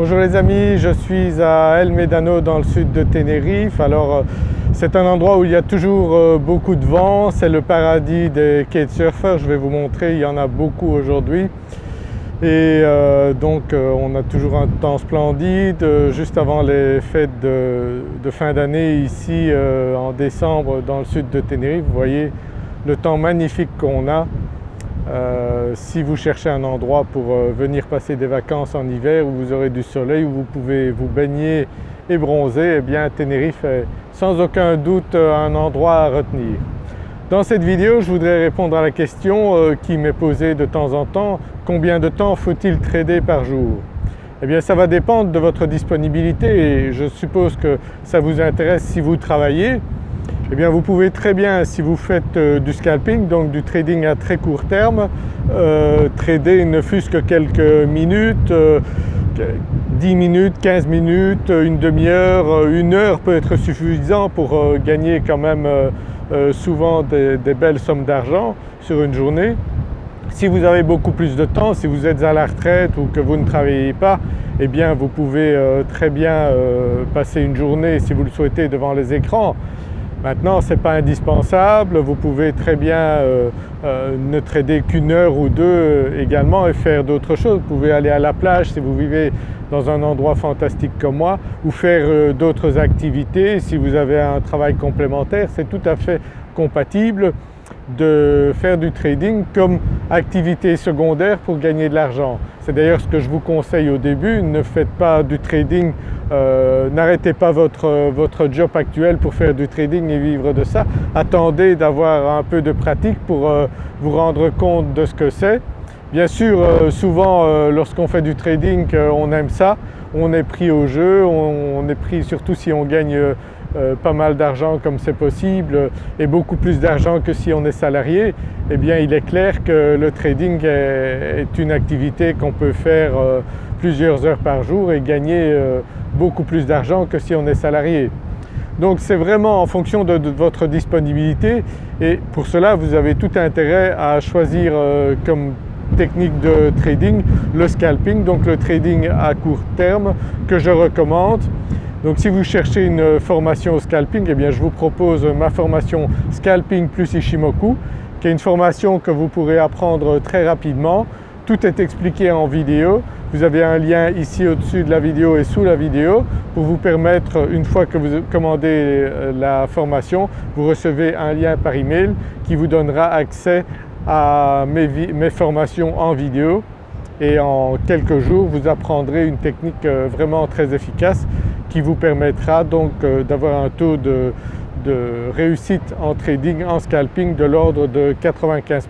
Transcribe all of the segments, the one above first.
Bonjour les amis, je suis à El Médano dans le sud de Tenerife. Alors euh, c'est un endroit où il y a toujours euh, beaucoup de vent, c'est le paradis des kitesurfers, je vais vous montrer, il y en a beaucoup aujourd'hui. Et euh, donc on a toujours un temps splendide, juste avant les fêtes de, fin d'année ici en décembre dans le sud de Tenerife, vous voyez le temps magnifique qu'on a. Euh, si vous cherchez un endroit pour euh, venir passer des vacances en hiver où vous aurez du soleil, où vous pouvez vous baigner et bronzer, eh bien Tenerife est sans aucun doute euh, un endroit à retenir. Dans cette vidéo, je voudrais répondre à la question qui m'est posée de temps en temps, combien de temps faut-il trader par jour? Eh bien ça va dépendre de votre disponibilité et je suppose que ça vous intéresse si vous travaillez. Eh bien vous pouvez très bien, si vous faites euh, du scalping, donc du trading à très court terme, euh, trader ne fût-ce que quelques minutes, 10 euh, minutes, 15 minutes, une demi-heure, une heure peut être suffisant pour gagner quand même souvent des, belles sommes d'argent sur une journée. Si vous avez beaucoup plus de temps, si vous êtes à la retraite ou que vous ne travaillez pas, eh bien vous pouvez très bien passer une journée si vous le souhaitez devant les écrans Maintenant ce n'est pas indispensable, vous pouvez très bien euh, euh, ne trader qu'une heure ou deux euh, également et faire d'autres choses. Vous pouvez aller à la plage si vous vivez dans un endroit fantastique comme moi ou faire d'autres activités si vous avez un travail complémentaire, c'est tout à fait compatible de faire du trading comme activité secondaire pour gagner de l'argent. C'est d'ailleurs ce que je vous conseille au début, ne faites pas du trading, euh, n'arrêtez pas votre, votre, job actuel pour faire du trading et vivre de ça. Attendez d'avoir un peu de pratique pour euh, vous rendre compte de ce que c'est. Bien sûr, euh, souvent lorsqu'on fait du trading, on aime ça, on est pris au jeu, on est pris surtout si on gagne euh, pas mal d'argent comme c'est possible et beaucoup plus d'argent que si on est salarié, eh bien il est clair que le trading est, une activité qu'on peut faire euh, plusieurs heures par jour et gagner euh, beaucoup plus d'argent que si on est salarié. Donc c'est vraiment en fonction de, votre disponibilité et pour cela vous avez tout intérêt à choisir comme technique de trading le scalping, donc le trading à court terme que je recommande donc si vous cherchez une formation au scalping, eh bien je vous propose ma formation Scalping plus Ishimoku qui est une formation que vous pourrez apprendre très rapidement. Tout est expliqué en vidéo. Vous avez un lien ici au-dessus de la vidéo et sous la vidéo pour vous permettre, une fois que vous commandez euh, la formation, vous recevez un lien par email qui vous donnera accès à mes, mes formations en vidéo et en quelques jours vous apprendrez une technique euh, vraiment très efficace qui vous permettra donc euh, d'avoir un taux de, réussite en trading, en scalping de l'ordre de 95%.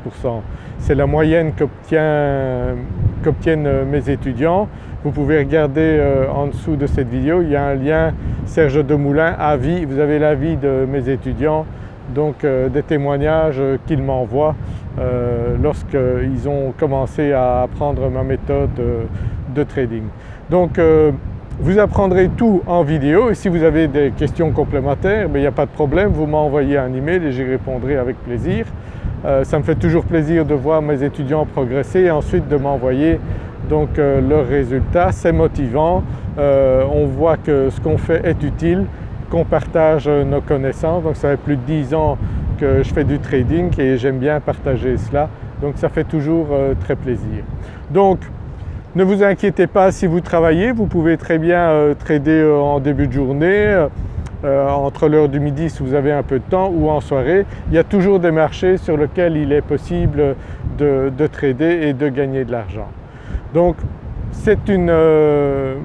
C'est la moyenne qu'obtiennent euh, mes étudiants. Vous pouvez regarder euh, en dessous de cette vidéo, il y a un lien Serge Demoulin, avis, vous avez l'avis de mes étudiants, donc des témoignages qu'ils m'envoient lorsqu'ils ont commencé à apprendre ma méthode de trading. Donc vous apprendrez tout en vidéo et si vous avez des questions complémentaires, ben, il n'y a pas de problème, vous m'envoyez un email et j'y répondrai avec plaisir. Euh, ça me fait toujours plaisir de voir mes étudiants progresser et ensuite de m'envoyer donc euh, leurs résultats. C'est motivant, euh, on voit que ce qu'on fait est utile, qu'on partage nos connaissances. Donc ça fait plus de 10 ans que je fais du trading et j'aime bien partager cela. Donc ça fait toujours très plaisir. Donc ne vous inquiétez pas si vous travaillez, vous pouvez très bien euh, trader euh, en début de journée, euh, entre l'heure du midi si vous avez un peu de temps ou en soirée. Il y a toujours des marchés sur lesquels il est possible de, trader et de gagner de l'argent. Donc c'est une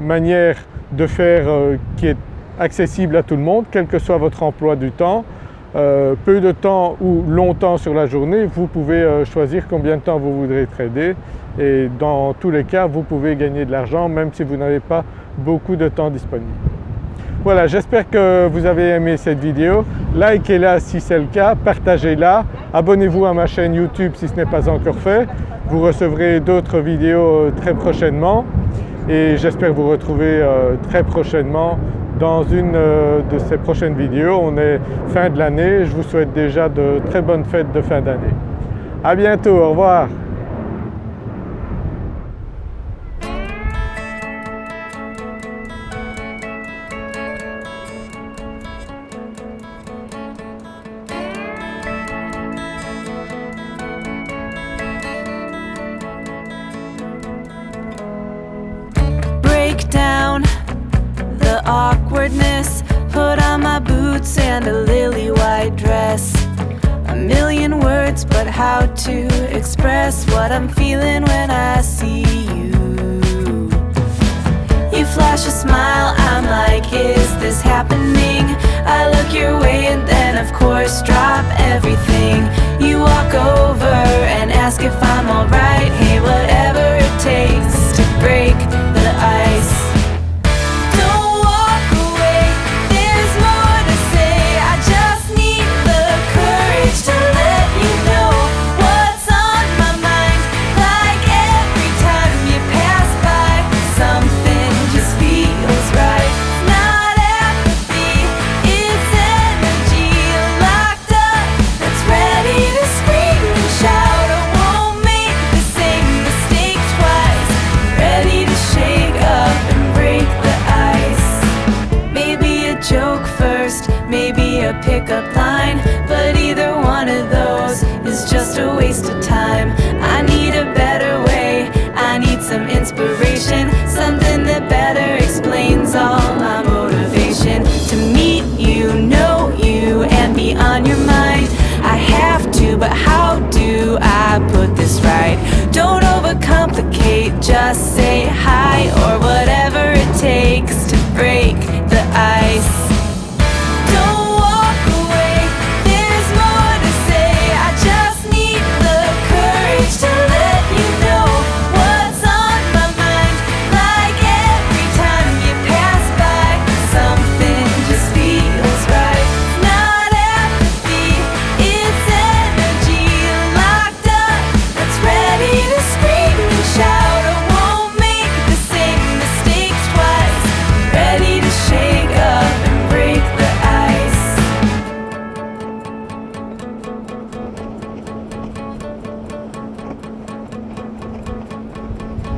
manière de faire qui est accessible à tout le monde, quel que soit votre emploi du temps. Peu de temps ou longtemps sur la journée, vous pouvez choisir combien de temps vous voudrez trader et dans tous les cas vous pouvez gagner de l'argent même si vous n'avez pas beaucoup de temps disponible. Voilà, j'espère que vous avez aimé cette vidéo. Likez-la si c'est le cas, partagez-la, abonnez-vous à ma chaîne YouTube si ce n'est pas encore fait. Vous recevrez d'autres vidéos très prochainement et j'espère vous retrouver euh, très prochainement dans une euh, de ces prochaines vidéos. On est fin de l'année, je vous souhaite déjà de très bonnes fêtes de fin d'année. À bientôt, au revoir. awkwardness. Put on my boots and a lily white dress. A million words, but how to express What I'm feeling when I see you? You flash a smile, I'm like, is this happening? I look your way and then of a waste of time.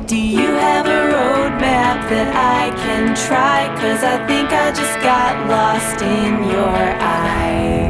Do you have a roadmap that I can try? Cause I think I just got lost in your eyes